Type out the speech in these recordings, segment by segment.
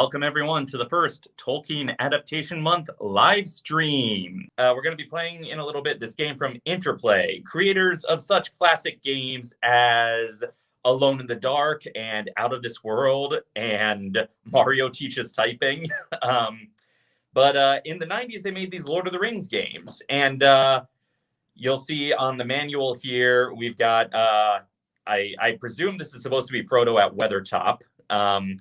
Welcome, everyone, to the first Tolkien Adaptation Month live stream. Uh, we're going to be playing in a little bit this game from Interplay, creators of such classic games as Alone in the Dark and Out of This World and Mario Teaches Typing. um, but uh, in the 90s, they made these Lord of the Rings games. And uh, you'll see on the manual here, we've got, uh, I, I, presume this is supposed to be Frodo at Weathertop. Um,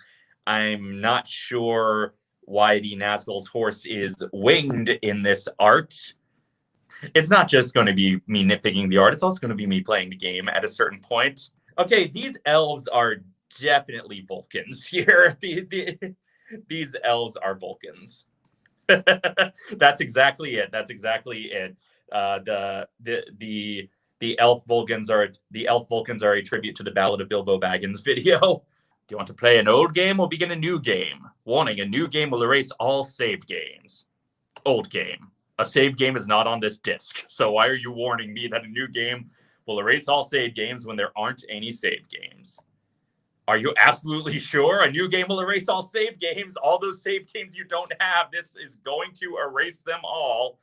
I'm not sure why the Nazgul's horse is winged in this art. It's not just going to be me nitpicking the art, it's also going to be me playing the game at a certain point. Okay, these elves are definitely Vulcans here. The, the, these elves are Vulcans. That's exactly it. That's exactly it. Uh, the the the the elf Vulcans are the elf Vulcans are a tribute to the Ballad of Bilbo Baggins video. Do you want to play an old game or begin a new game? Warning, a new game will erase all saved games. Old game. A saved game is not on this disc. So why are you warning me that a new game will erase all saved games when there aren't any saved games? Are you absolutely sure? A new game will erase all saved games. All those saved games you don't have, this is going to erase them all.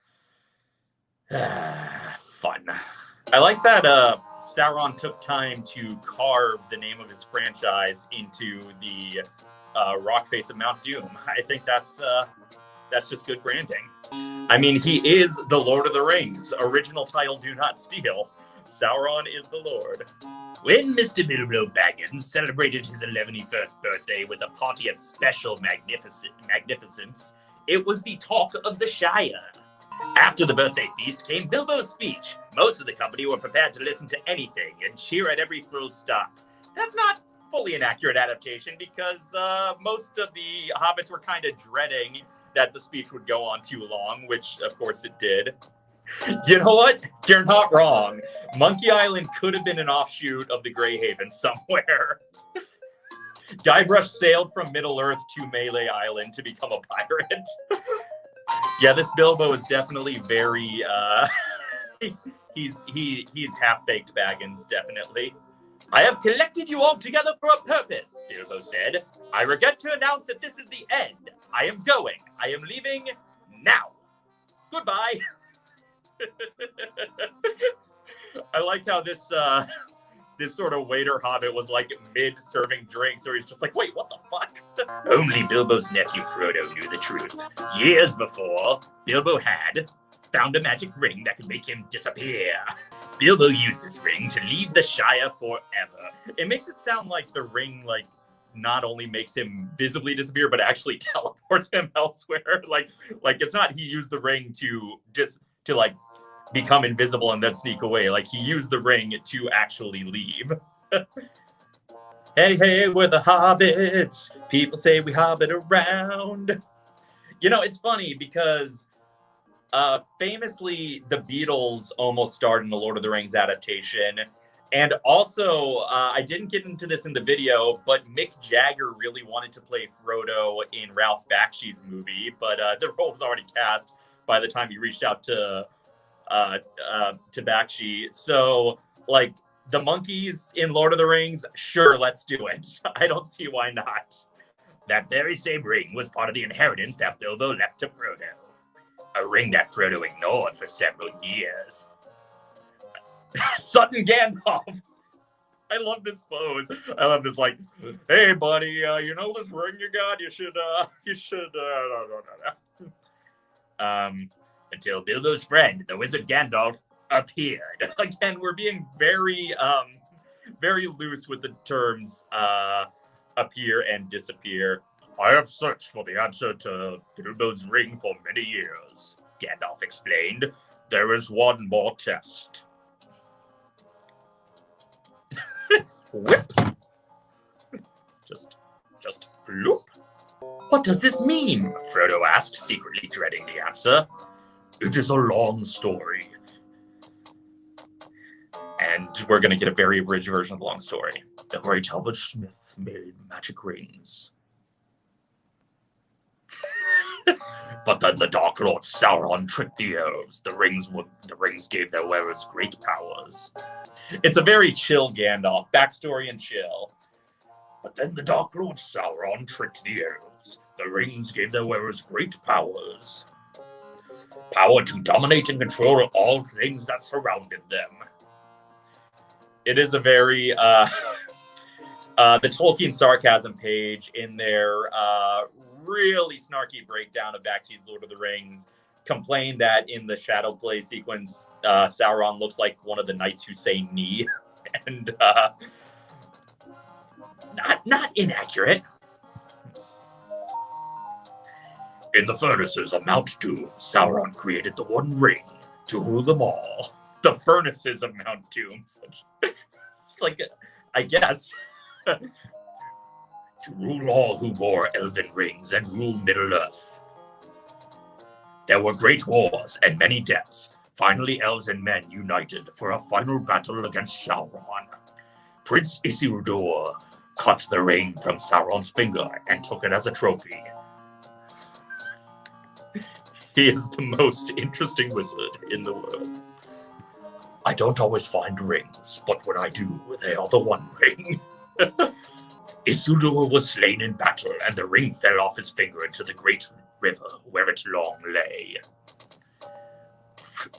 Fun. I like that uh, Sauron took time to carve the name of his franchise into the uh, rock face of Mount Doom. I think that's uh, that's just good branding. I mean, he is the Lord of the Rings. Original title, Do Not Steal. Sauron is the Lord. When Mr. Bilbo Baggins celebrated his 111st birthday with a party of special magnificence, it was the talk of the Shire. After the birthday feast came Bilbo's speech. Most of the company were prepared to listen to anything and cheer at every full stop. That's not fully an accurate adaptation because uh, most of the hobbits were kind of dreading that the speech would go on too long, which of course it did. You know what? You're not wrong. Monkey Island could have been an offshoot of the Greyhaven somewhere. Guybrush sailed from Middle Earth to Melee Island to become a pirate yeah, this Bilbo is definitely very. Uh, he's he he's half baked Baggins, definitely. I have collected you all together for a purpose, Bilbo said. I regret to announce that this is the end. I am going. I am leaving now. Goodbye. I like how this uh, this sort of waiter hobbit was like mid serving drinks, or he's just like, wait, what the fuck? Only Bilbo's nephew Frodo knew the truth. Years before, Bilbo had found a magic ring that could make him disappear. Bilbo used this ring to leave the Shire forever. It makes it sound like the ring, like, not only makes him visibly disappear, but actually teleports him elsewhere. Like, like it's not he used the ring to just to like become invisible and then sneak away. Like he used the ring to actually leave. hey, hey, we're the hobbits. People say we hobbit around. You know, it's funny because uh, famously, the Beatles almost starred in the Lord of the Rings adaptation. And also, uh, I didn't get into this in the video, but Mick Jagger really wanted to play Frodo in Ralph Bakshi's movie, but uh, the role was already cast by the time he reached out to uh, uh, to So, like, the monkeys in Lord of the Rings, sure, let's do it. I don't see why not. That very same ring was part of the inheritance that Bilbo left to Frodo. A ring that Frodo ignored for several years. Sutton Gandalf. I love this pose. I love this like, hey buddy, uh, you know this ring you got? You should uh you should uh no, no, no, no. um until Bilbo's friend, the wizard Gandalf, appeared. Again, we're being very, um, very loose with the terms uh, appear and disappear. I have searched for the answer to Bilbo's ring for many years, Gandalf explained. There is one more test. Whip. just, just bloop. What does this mean? Frodo asked, secretly dreading the answer. It is a long story. And we're going to get a very abridged version of the long story. The great elven smiths made magic rings. but then the Dark Lord Sauron tricked the elves. The rings would the rings gave their wearers great powers. It's a very chill Gandalf, backstory and chill. But then the Dark Lord Sauron tricked the elves. The rings gave their wearers great powers. Power to dominate and control all things that surrounded them. It is a very uh, uh, the Tolkien sarcasm page in their uh, really snarky breakdown of Bakshi's Lord of the Rings complained that in the shadow play sequence, uh, Sauron looks like one of the knights who say "Ni," and uh, not not inaccurate. In the furnaces of Mount Doom, Sauron created the One Ring to rule them all. The furnaces of Mount Doom. it's like, I guess. to rule all who wore elven rings and rule Middle Earth. There were great wars and many deaths. Finally, elves and men united for a final battle against Sauron. Prince Isildur cut the ring from Sauron's finger and took it as a trophy. He is the most interesting wizard in the world. I don't always find rings, but when I do, they are the one ring. Isildur was slain in battle, and the ring fell off his finger into the great river where it long lay.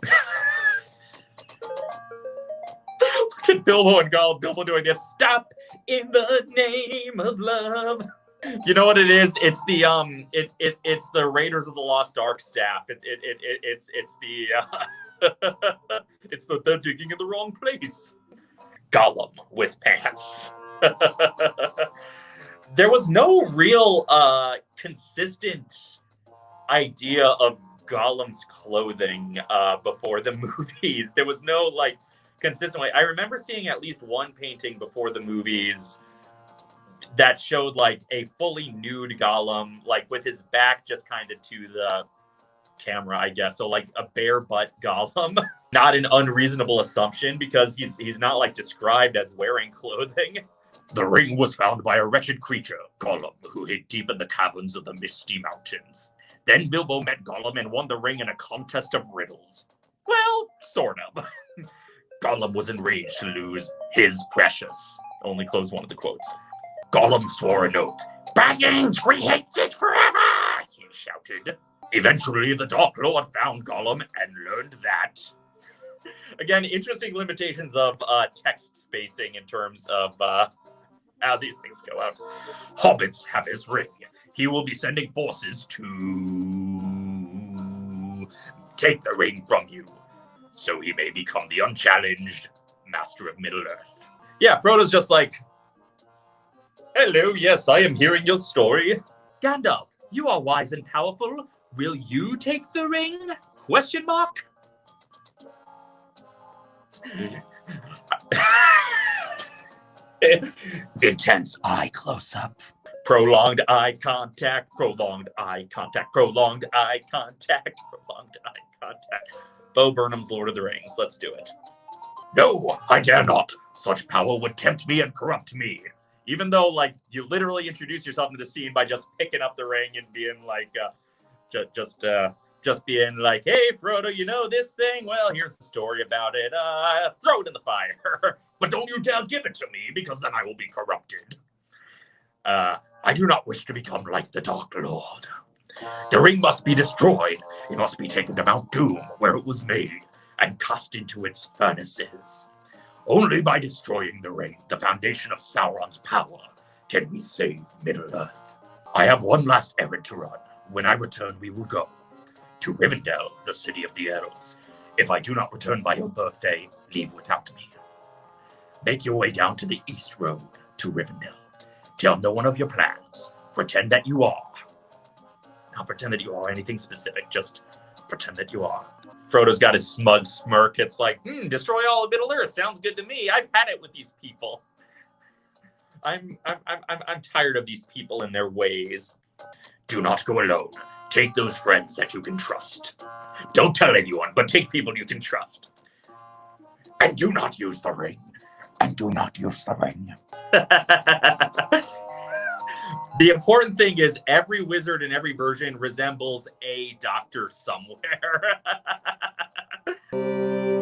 Look at Bilbo and Gollum. Bilbo doing this. Stop in the name of love. You know what it is? It's the um, it, it it's the Raiders of the Lost Ark staff. It, it, it, it it's it's the uh, it's the they're digging in the wrong place. Gollum with pants. there was no real uh consistent idea of Gollum's clothing uh before the movies. There was no like consistently. I remember seeing at least one painting before the movies that showed like a fully nude Gollum, like with his back just kind of to the camera, I guess. So like a bare butt Gollum. not an unreasonable assumption because he's he's not like described as wearing clothing. The ring was found by a wretched creature, Gollum, who hid deep in the caverns of the Misty Mountains. Then Bilbo met Gollum and won the ring in a contest of riddles. Well, sort of. Gollum was enraged to lose his precious. Only close one of the quotes. Gollum swore an oath. Baggins, we hate it forever, he shouted. Eventually, the Dark Lord found Gollum and learned that. Again, interesting limitations of uh, text spacing in terms of uh, how these things go out. Hobbits have his ring. He will be sending forces to take the ring from you, so he may become the unchallenged master of Middle Earth. Yeah, Frodo's just like, Hello, yes, I am hearing your story. Gandalf, you are wise and powerful. Will you take the ring? Question mark? Intense eye close up. Prolonged eye contact, prolonged eye contact, prolonged eye contact, prolonged eye contact. Bo Burnham's Lord of the Rings. Let's do it. No, I dare not. Such power would tempt me and corrupt me even though like you literally introduce yourself into the scene by just picking up the ring and being like uh, just just uh just being like hey frodo you know this thing? Well here's the story about it. Uh throw it in the fire. But don't you dare give it to me because then i will be corrupted. Uh i do not wish to become like the dark lord. The ring must be destroyed. It must be taken to mount doom where it was made and cast into its furnaces only by destroying the ring, the foundation of Sauron's power, can we save Middle-earth. I have one last errand to run. When I return, we will go to Rivendell, the city of the elves. If I do not return by your birthday, leave without me. Make your way down to the east road to Rivendell. Tell no one of your plans. Pretend that you are. Not pretend that you are anything specific, just pretend that you are. Frodo's got his smug smirk. It's like, hmm, destroy all of Middle Earth. Sounds good to me. I've had it with these people. I'm, I'm, I'm, I'm tired of these people and their ways. Do not go alone. Take those friends that you can trust. Don't tell anyone, but take people you can trust. And do not use the ring. And do not use the ring. The important thing is every wizard in every version resembles a doctor somewhere.